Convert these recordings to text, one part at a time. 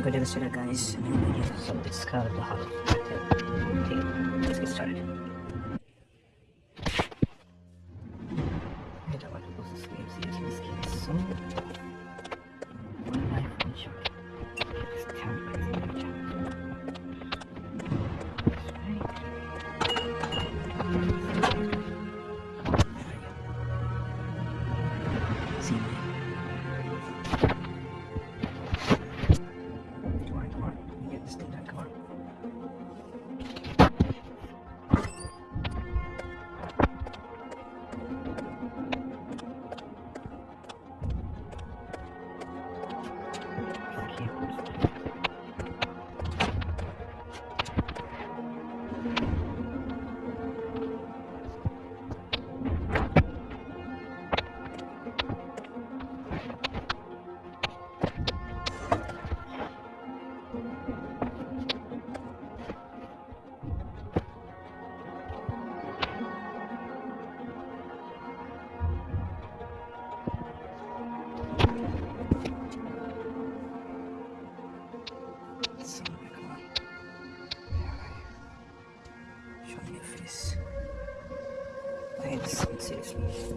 me go demonstrate that, guys. And then we get some discard of the heart. Let's get started. To me. Show me your face. I had one seriously.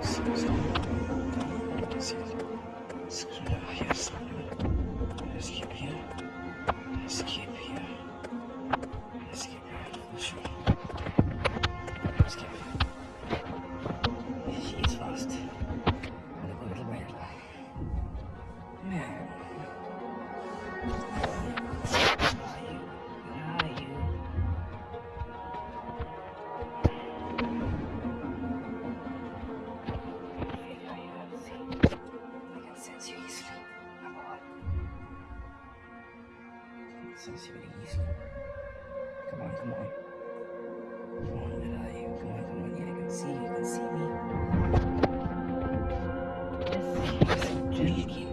Escape here. Escape here. Escape I can sense you really easily. Come on, come on. Come on, where are you? Come on, come on. Yeah, I can see you. You can see me. Yes, yes, gently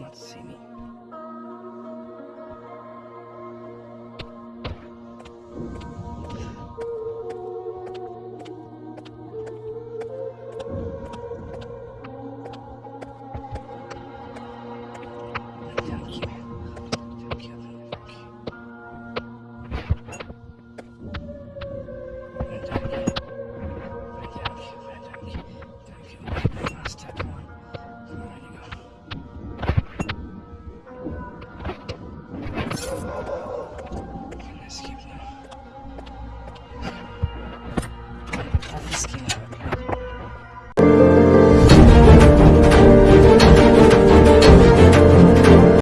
Not see me. Can I escape now?